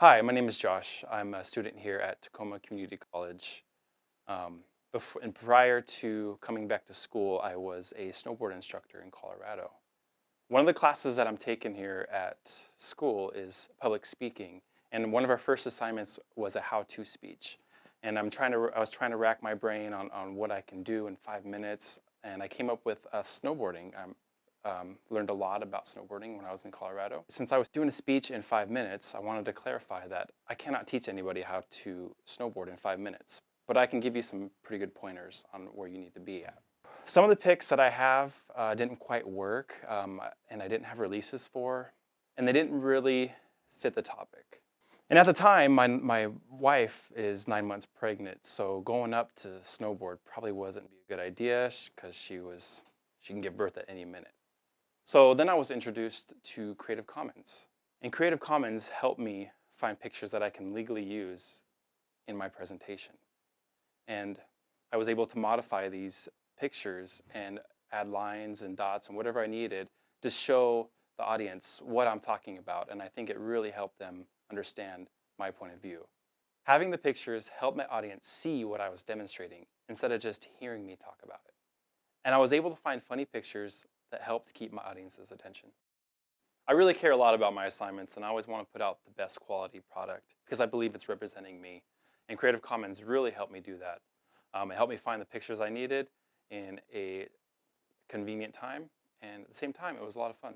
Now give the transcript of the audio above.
Hi, my name is Josh. I'm a student here at Tacoma Community College. Um, before, and prior to coming back to school, I was a snowboard instructor in Colorado. One of the classes that I'm taking here at school is public speaking, and one of our first assignments was a how-to speech. And I'm trying to, I was trying to rack my brain on, on what I can do in five minutes, and I came up with uh, snowboarding. I'm um, learned a lot about snowboarding when I was in Colorado. Since I was doing a speech in five minutes, I wanted to clarify that I cannot teach anybody how to snowboard in five minutes, but I can give you some pretty good pointers on where you need to be at. Some of the pics that I have uh, didn't quite work, um, and I didn't have releases for, and they didn't really fit the topic. And at the time, my, my wife is nine months pregnant, so going up to snowboard probably wasn't a good idea because she was, she can give birth at any minute. So then I was introduced to Creative Commons. And Creative Commons helped me find pictures that I can legally use in my presentation. And I was able to modify these pictures and add lines and dots and whatever I needed to show the audience what I'm talking about. And I think it really helped them understand my point of view. Having the pictures helped my audience see what I was demonstrating instead of just hearing me talk about it. And I was able to find funny pictures that helped keep my audience's attention. I really care a lot about my assignments and I always want to put out the best quality product because I believe it's representing me. And Creative Commons really helped me do that. Um, it helped me find the pictures I needed in a convenient time and at the same time it was a lot of fun.